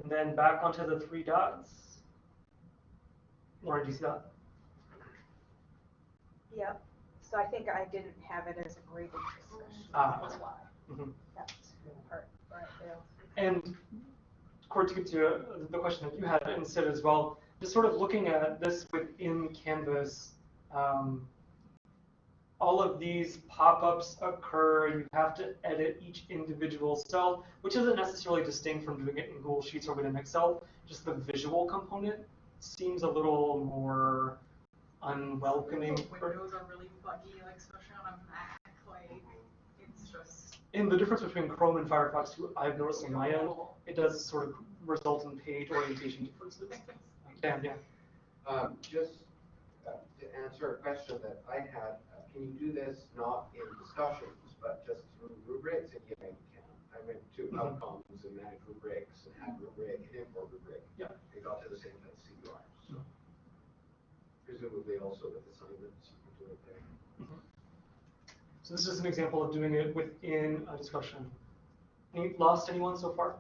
And then back onto the three dots. Lauren, do you see that? yep, so I think I didn't have it as a graded discussion, Ah. that's why, Mhm. that's part, right there. And Court, to get to uh, the question that you had Sid as well, just sort of looking at this within Canvas, um, all of these pop-ups occur, and you have to edit each individual cell, which isn't necessarily distinct from doing it in Google Sheets or within Excel, just the visual component seems a little more unwelcoming. The windows are really buggy, like especially on a Mac, like, it's just. And the difference between Chrome and Firefox too, I've noticed on my end, it does sort of result in page orientation differences. Dan, yeah. Um, just uh, to answer a question that I had, can you do this not in discussions, but just through rubrics? And yeah, you can. I went to Mhm. outcomes and manage rubrics and add rubric and import rubric. Yeah. And got to the same as CUI. So presumably also with assignments, you can do it there. So this is an example of doing it within a discussion. Any, lost anyone so far?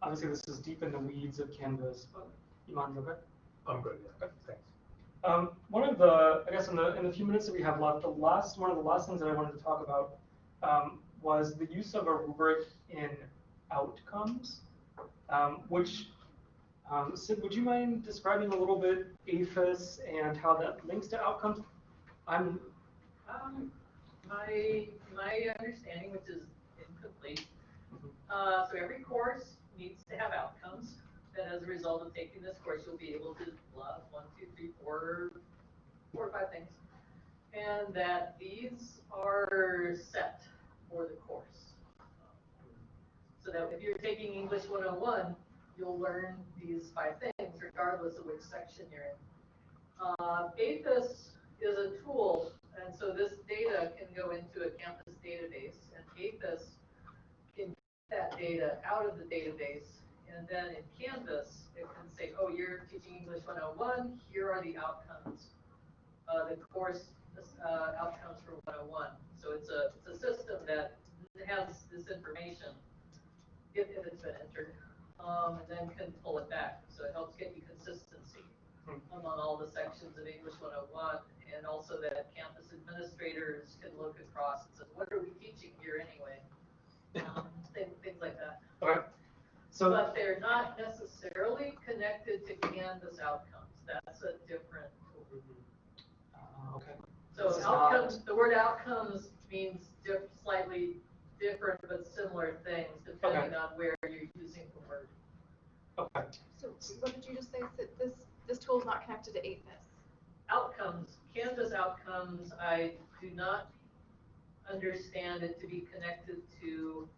Obviously, this is deep in the weeds of Canvas, but Iman, you okay? I'm good, yeah, thanks. Um, one of the, I guess in the, in the few minutes that we have left, the last, one of the last things that I wanted to talk about um, was the use of a rubric in outcomes, um, which, um, Sid, would you mind describing a little bit AEFIS and how that links to outcomes? I'm, Um, my, my understanding, which is incomplete, uh, so every course needs to have outcomes. And as a result of taking this course, you'll be able to love one, two, three, four, four or five things. And that these are set for the course. So that if you're taking English one oh one, you'll learn these five things regardless of which section you're in. Uh, AEFIS is a tool, and so this data can go into a campus database, and AEFIS can get that data out of the database, and then in Canvas, it can say, oh, you're teaching English 101, here are the outcomes. Uh, the course uh, outcomes for one oh one. So it's a, it's a system that has this information, if, if it's been entered, um, and then can pull it back. So it helps get you consistency Hmm. among all the sections of English one oh one, and also that campus administrators can look across and say, what are we teaching here anyway? Um, Things, things like that. Okay. So, But they're not necessarily connected to Canvas outcomes. That's a different tool. uh, okay. So This is not- outcomes, the word outcomes means diff, slightly different but similar things depending on where you're using the word. Okay. So what did you just say? That this, this tool is not connected to AEFIS? Outcomes, Canvas outcomes, I do not understand it to be connected to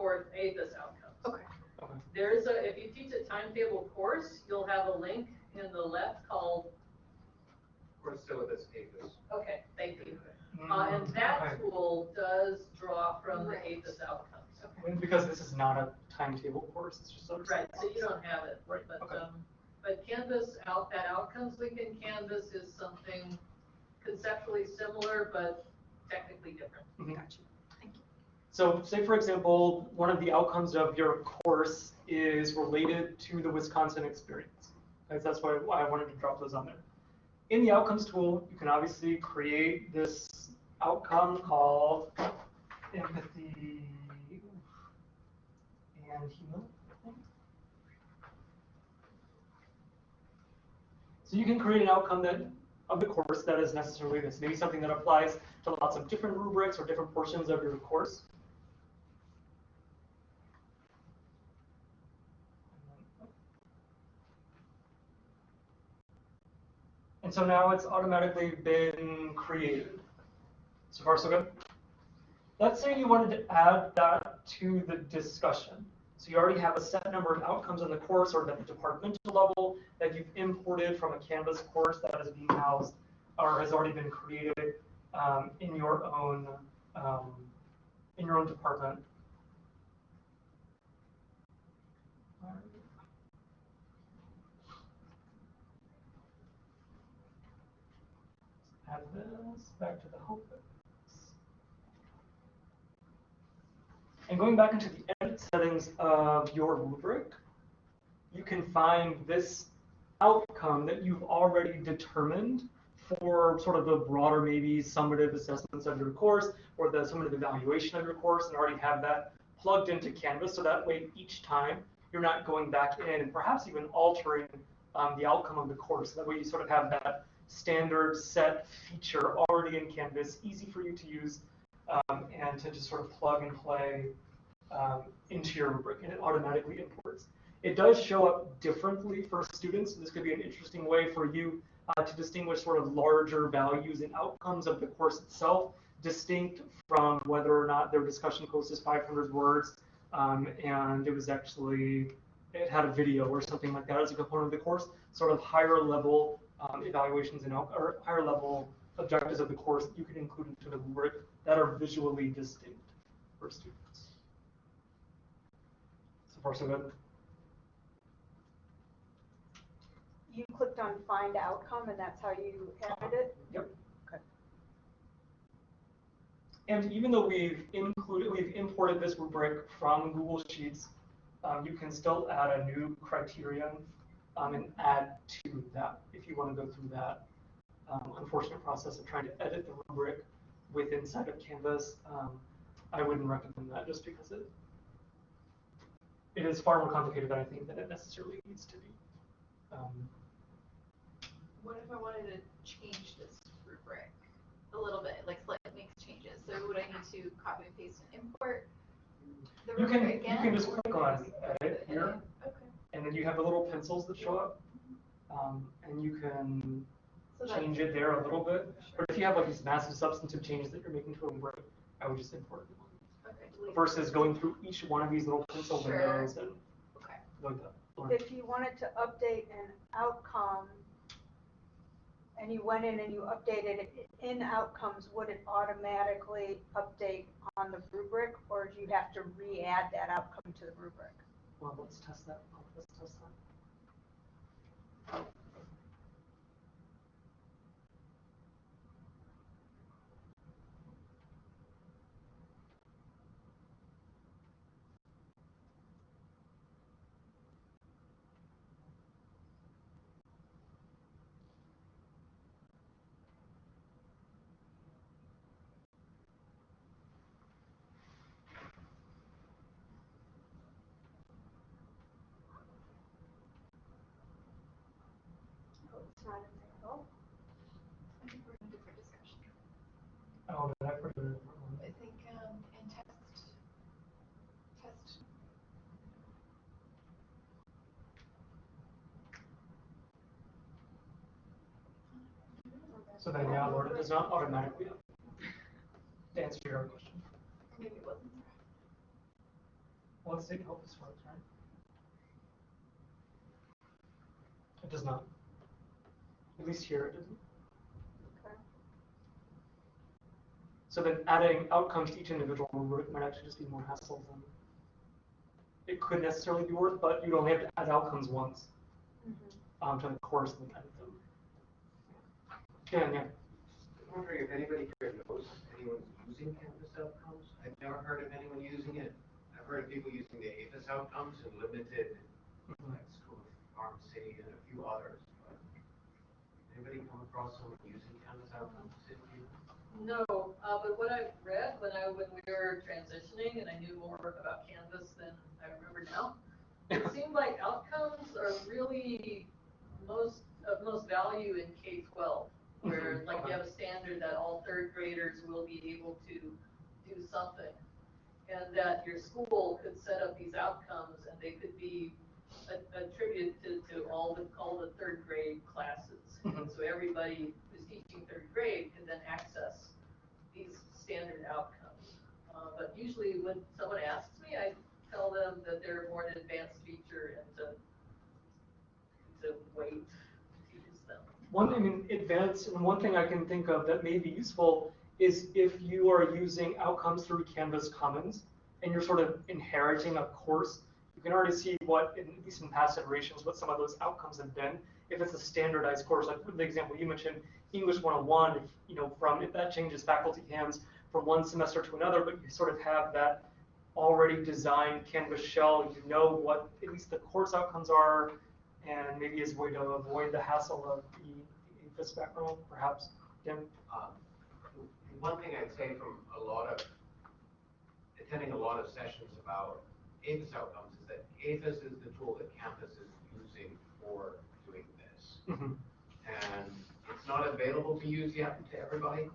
core AEFIS outcomes. Okay. Okay. There's a, if you teach a timetable course, you'll have a link in the left called, We're still with this AEFIS. okay, thank you. Uh, and Mm, that okay. tool does draw from the Right. AEFIS outcomes. And Because this is not a timetable course, it's just a. Right, so you don't have it, Right, but, okay. um, but Canvas, out, that outcomes link in Canvas is something conceptually similar, but technically different. Mhm. Gotcha. So say for example, one of the outcomes of your course is related to the Wisconsin experience. So that's why, why I wanted to drop those on there. In the outcomes tool, you can obviously create this outcome called empathy and humility. So you can create an outcome that of the course that is necessarily this, maybe something that applies to lots of different rubrics or different portions of your course. And so now it's automatically been created. So far, so good. Let's say you wanted to add that to the discussion. So you already have a set number of outcomes in the course or at the departmental level that you've imported from a Canvas course that is being housed or has already been created um, in your own um, in your own department. This back to the. And going back into the edit settings of your rubric, you can find this outcome that you've already determined for sort of the broader, maybe summative assessments of your course or the summative evaluation of your course and already have that plugged into Canvas. So that way, each time you're not going back in and perhaps even altering um, the outcome of the course. That way, you sort of have that standard set feature already in Canvas, easy for you to use um, and to just sort of plug and play um, into your rubric, and it automatically imports. It does show up differently for students. This could be an interesting way for you uh, to distinguish sort of larger values and outcomes of the course itself, distinct from whether or not their discussion post is 500 words um, and it was actually, it had a video or something like that as a component of the course, sort of higher level um, evaluations and or higher level objectives of the course that you can include into the rubric that are visually distinct for students. So far, so good. You clicked on find outcome and that's how you added it? Yep. Okay. And even though we've included, we've imported this rubric from Google Sheets, um, you can still add a new criterion um, and add to that if you want to go through that um, unfortunate process of trying to edit the rubric with inside of Canvas. Um, I wouldn't recommend that just because it it is far more complicated than I think that it necessarily needs to be. Um, What if I wanted to change this rubric a little bit, like makes changes? So would I need to copy and paste and import the You can- rubric you can just click on edit here. Okay. and then you have the little pencils that show up, um, and you can So change it there a little bit. But if you have like these massive substantive changes that you're making to a rubric, I would just import them Okay, versus going through each one of these little pencil Sure. windows and Okay. like that. If you wanted to update an outcome and you went in and you updated it in outcomes, would it automatically update on the rubric or do you have to re-add that outcome to the rubric? Well, let's test that. Oh, Let's Oh, did I put in? the wrong one? I think, um, in text, test. So then, yeah, Lord, it does not automatically to answer your question. Maybe it wasn't. Well, let's take help this works, right? It does not. At least here it doesn't. Okay. So then adding outcomes to each individual rubric might actually just be more hassle than it could necessarily be worth, but you'd only have to add outcomes once um, to the course and then edit them. Yeah, yeah. I'm wondering if anybody here knows anyone using Canvas outcomes? I've never heard of anyone using it. I've heard of people using the AEFIS outcomes and limited, Mhm. like School of Pharmacy and a few others. but Anybody come across someone using Canvas outcomes? No, uh, but what I've read when I, when we were transitioning and I knew more about Canvas than I remember now, it seemed like outcomes are really most, of most value in K twelve. Where like you have a standard that all third graders will be able to do something. And that your school could set up these outcomes and they could be attributed to, to all the, all the third grade classes. And Mhm. so everybody who's teaching third grade can then access these standard outcomes. Uh, but usually when someone asks me, I tell them that they're more an advanced feature and to, to wait to use them. One, I mean, advanced, and one thing I can think of that may be useful is if you are using outcomes through Canvas Commons and you're sort of inheriting a course, you can already see what, in, at least in past iterations, what some of those outcomes have been. If it's a standardized course, like the example you mentioned, English 101, if, you know, from, if that changes faculty hands from one semester to another, but you sort of have that already designed Canvas shell, you know what at least the course outcomes are, and maybe as a way to avoid the hassle of the, the AEFIS background, perhaps. Tim? Um, One thing I'd say from a lot of, attending a lot of sessions about AEFIS outcomes is that AEFIS is the tool that Canvas is using for. Mhm. And it's not available to use yet to everybody,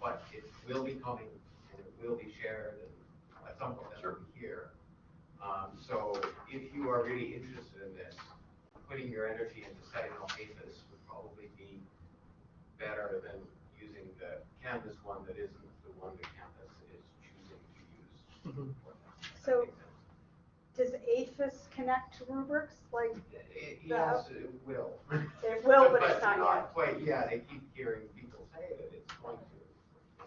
but it will be coming and it will be shared and at some point that'll be here. Um, so if you are really interested in this, putting your energy into setting up AEFIS would probably be better than using the Canvas one that isn't the one that campus is choosing to use. Mhm. for that. Does that So- make sense? Does AEFIS connect to rubrics? Like, It- the- Yes, it will. It will, but it's not yet. quite, yeah, they keep hearing people say that it's going to.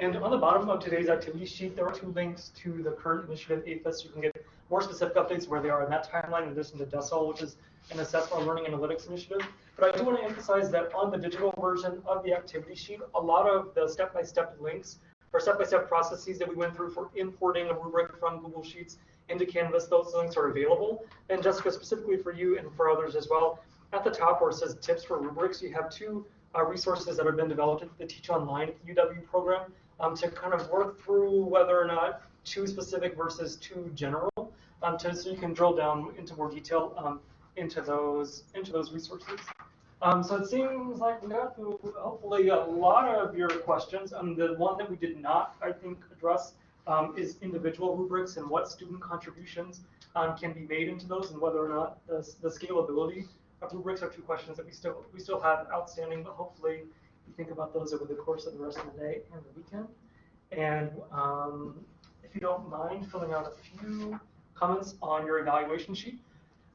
And on the bottom of today's activity sheet, there are two links to the current initiative AEFIS. You can get more specific updates where they are in that timeline in addition to DESOL, which is an assessment learning analytics initiative. But I do want to emphasize that on the digital version of the activity sheet, a lot of the step-by-step links or step-by-step processes that we went through for importing a rubric from Google Sheets into Canvas, those links are available. And Jessica, specifically for you and for others as well, at the top where it says tips for rubrics, you have two uh, resources that have been developed at the Teach Online at the UW program um, to kind of work through whether or not too specific versus too general, um, to, so you can drill down into more detail um, into those into those resources. Um, so it seems like we got through hopefully a lot of your questions. Um, the one that we did not, I think, address um, is individual rubrics and what student contributions um, can be made into those, and whether or not the, the scalability of rubrics are two questions that we still we still have outstanding. But hopefully, you think about those over the course of the rest of the day and the weekend. And um, if you don't mind filling out a few comments on your evaluation sheet.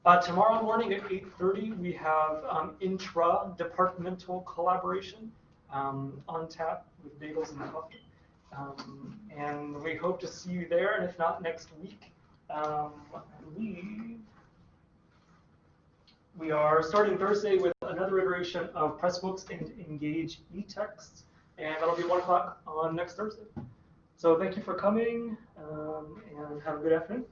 Uh, tomorrow morning at 8.30, we have um, intra-departmental collaboration um, on tap with bagels and coffee. Um, and we hope to see you there, and if not, next week. Um, I believe we are starting Thursday with another iteration of Pressbooks and Engage e-texts, and that'll be 1 o'clock on next Thursday. So thank you for coming, um, and have a good afternoon.